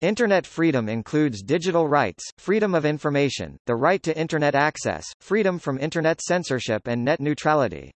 Internet freedom includes digital rights, freedom of information, the right to Internet access, freedom from Internet censorship and net neutrality.